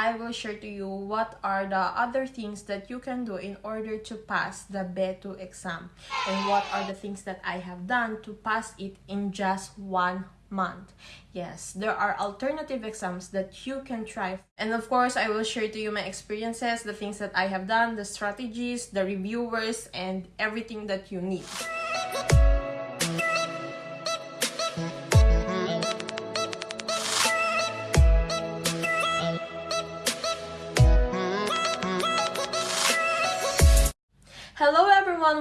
I will share to you what are the other things that you can do in order to pass the B2 exam and what are the things that I have done to pass it in just one month. Yes, there are alternative exams that you can try. And of course, I will share to you my experiences, the things that I have done, the strategies, the reviewers, and everything that you need.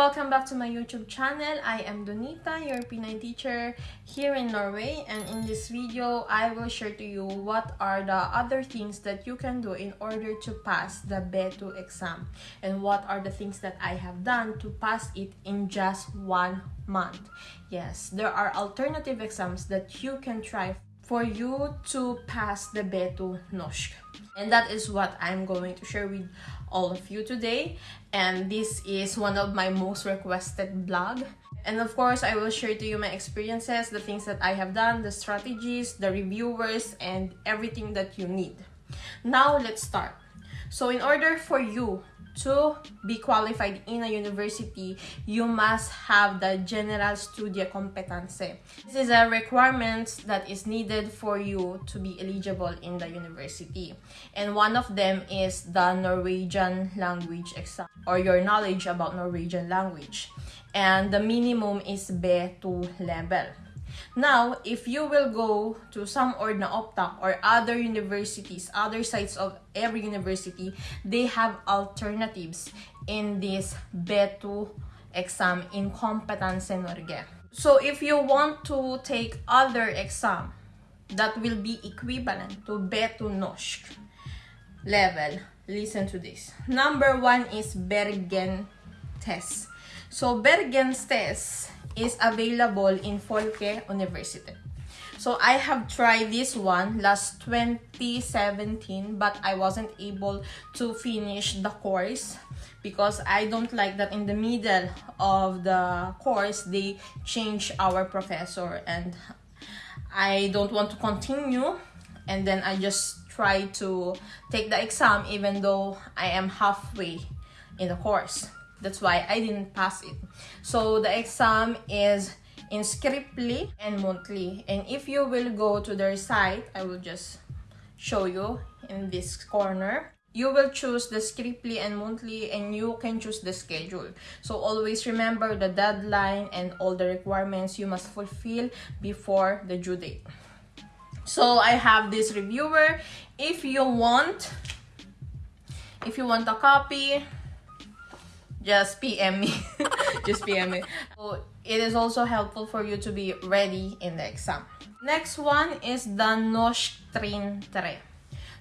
Welcome back to my YouTube channel. I am Donita, your Pinay teacher here in Norway and in this video, I will share to you what are the other things that you can do in order to pass the B2 exam and what are the things that I have done to pass it in just one month. Yes, there are alternative exams that you can try for you to pass the B2 Norsk. And that is what I'm going to share with all of you today. And this is one of my most requested blog and of course i will share to you my experiences the things that i have done the strategies the reviewers and everything that you need. Now let's start. So in order for you to be qualified in a university, you must have the General Studia Competence. This is a requirement that is needed for you to be eligible in the university. And one of them is the Norwegian language exam or your knowledge about Norwegian language. And the minimum is B2 level. Now, if you will go to Samordna Opptak or other universities, other sites of every university, they have alternatives in this B2 exam in Kompetanse Norge. So if you want to take other exam that will be equivalent to B2 Norsk level, listen to this. Number one is Bergen test. So Bergen's test is available in Folke University. So I have tried this one last 2017 but I wasn't able to finish the course because I don't like that in the middle of the course they change our professor and I don't want to continue and then I just try to take the exam even though I am halfway in the course. That's why I didn't pass it. So the exam is in Skriftlig and Muntlig And if you will go to their site, I will just show you in this corner. You will choose the Skriftlig and Muntlig and you can choose the schedule. So always remember the deadline and all the requirements you must fulfill before the due date. So I have this reviewer. If you want, if you want a copy, just PM me. just PM me. So it is also helpful for you to be ready in the exam. Next one is the Norsk Trinn 3.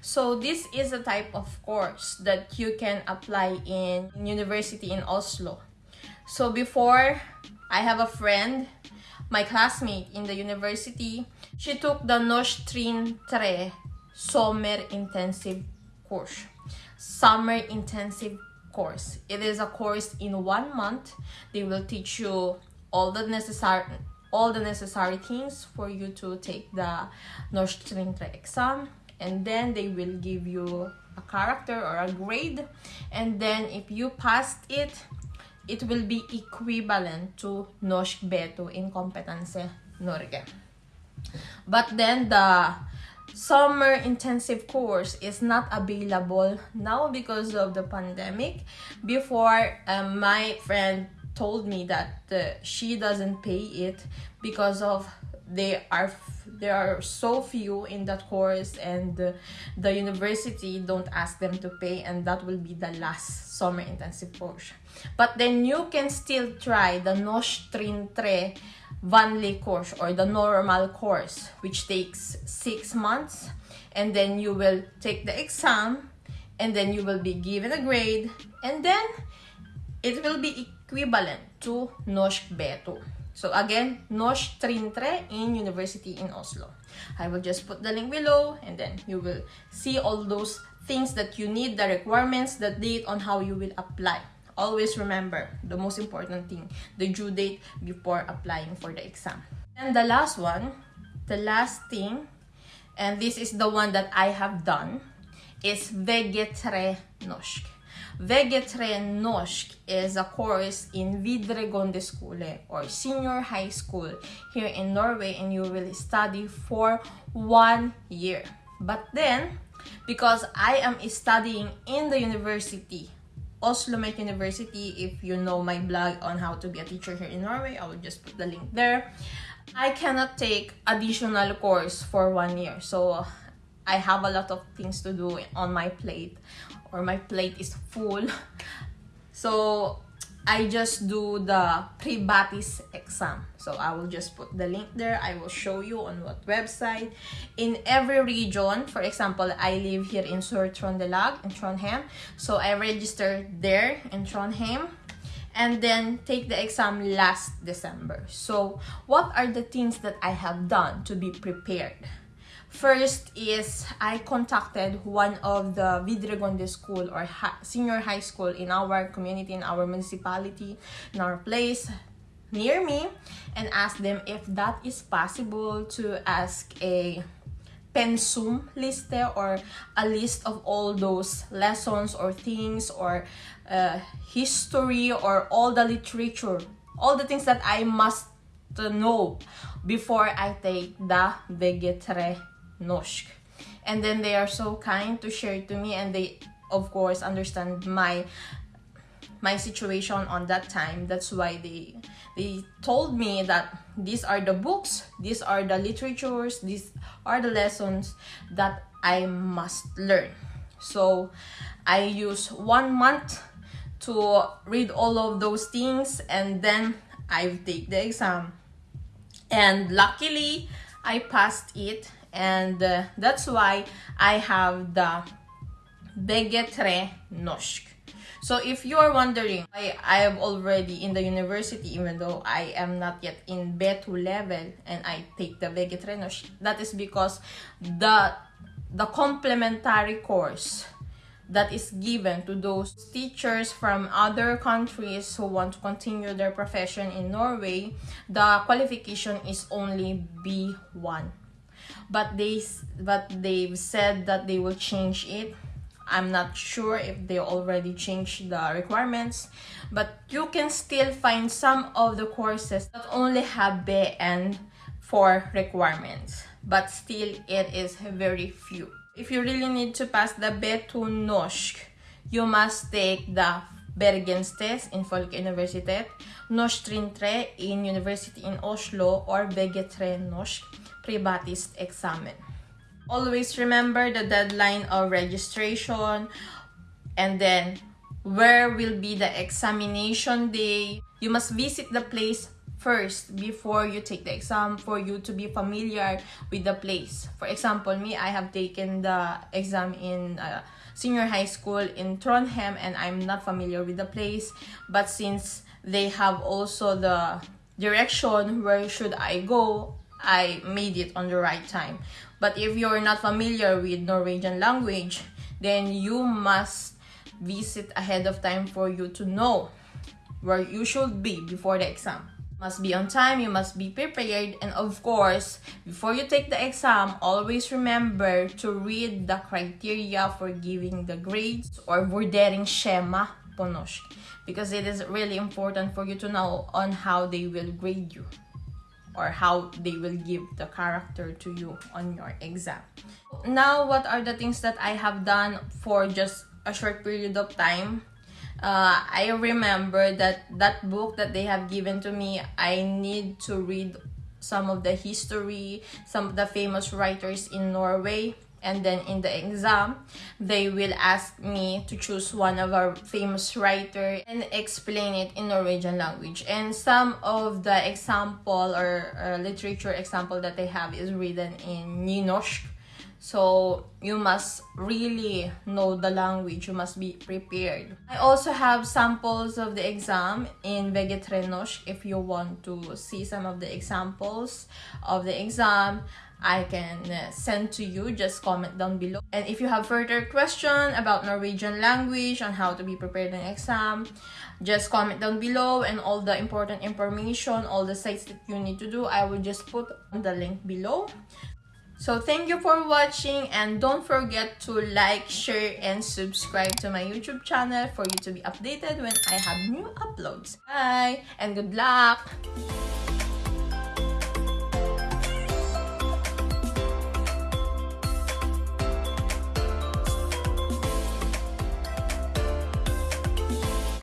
So this is a type of course that you can apply in university in Oslo. So before, I have a friend, my classmate in the university. She took the Norsk Trinn 3 Summer Intensive course. Summer Intensive course. It is a course in one month. They will teach you all the necessary all the necessary things for you to take the 3 exam and then they will give you a character or a grade and then if you passed it it will be equivalent to Norsk B2 in Kompetanse Norge. But then the summer intensive course is not available now because of the pandemic. Before um, my friend told me that uh, she doesn't pay it because of they are there are so few in that course and the, the university don't ask them to pay and that will be the last summer intensive course but then you can still try the Norsk Trinn 3 vanlig course or the normal course which takes six months and then you will take the exam and then you will be given a grade and then it will be equivalent to Norsk B2. So again, Norsk Trinn 3 in University in Oslo. I will just put the link below and then you will see all those things that you need, the requirements, the date on how you will apply always remember the most important thing, the due date before applying for the exam. And the last one, the last thing, and this is the one that I have done, is VG3 Norsk. VG3 Norsk is a course in Videregående skole or senior high school here in Norway and you will study for one year. But then, because I am studying in the university, Oslo Met University, if you know my blog on how to be a teacher here in Norway, I will just put the link there. I cannot take additional course for one year. So I have a lot of things to do on my plate or my plate is full. So I just do the Privatist exam. So I will just put the link there. I will show you on what website. In every region, for example, I live here in Sør-Trøndelag in Trondheim. So I registered there in Trondheim and then take the exam last December. So what are the things that I have done to be prepared? First is I contacted one of the Videregående school or senior high school in our community, in our municipality, in our place near me and asked them if that is possible to ask a pensum list or a list of all those lessons or things or uh, history or all the literature all the things that I must know before I take the VG3 Norsk. And then they are so kind to share it to me and they of course understand my my situation on that time. That's why they they told me that these are the books, these are the literatures, these are the lessons that I must learn. So I use one month to read all of those things and then I take the exam. And luckily, I passed it and uh, that's why I have the VG3 Norsk. So if you're wondering, I, I am already in the university even though I am not yet in B2 level and I take the VG3 Norsk, that is because the, the complementary course that is given to those teachers from other countries who want to continue their profession in Norway, the qualification is only B1 but they but they've said that they will change it. I'm not sure if they already changed the requirements but you can still find some of the courses that only have BN for requirements but still it is very few. If you really need to pass the B2 Norsk you must take the Bergens test in Folkeuniversitet, Norsk trinn 3 in University in Oslo or VG3 Norsk privatist examen. Always remember the deadline of registration and then where will be the examination day. You must visit the place first before you take the exam for you to be familiar with the place. For example, me, I have taken the exam in uh, senior high school in Trondheim and I'm not familiar with the place. But since they have also the direction where should I go, I made it on the right time. But if you're not familiar with Norwegian language, then you must visit ahead of time for you to know where you should be before the exam. must be on time, you must be prepared, and of course, before you take the exam, always remember to read the criteria for giving the grades or vurderingsskjema because it is really important for you to know on how they will grade you or how they will give the character to you on your exam. Now, what are the things that I have done for just a short period of time? Uh, I remember that that book that they have given to me, I need to read some of the history, some of the famous writers in Norway and then in the exam they will ask me to choose one of our famous writer and explain it in Norwegian language. And some of the example or uh, literature example that they have is written in Nynorsk so you must really know the language you must be prepared i also have samples of the exam in VG3 Norsk if you want to see some of the examples of the exam I can uh, send to you. Just comment down below. And if you have further question about Norwegian language on how to be prepared in exam, just comment down below and all the important information, all the sites that you need to do, I will just put the link below. So thank you for watching and don't forget to like, share, and subscribe to my YouTube channel for you to be updated when I have new uploads. Bye and good luck!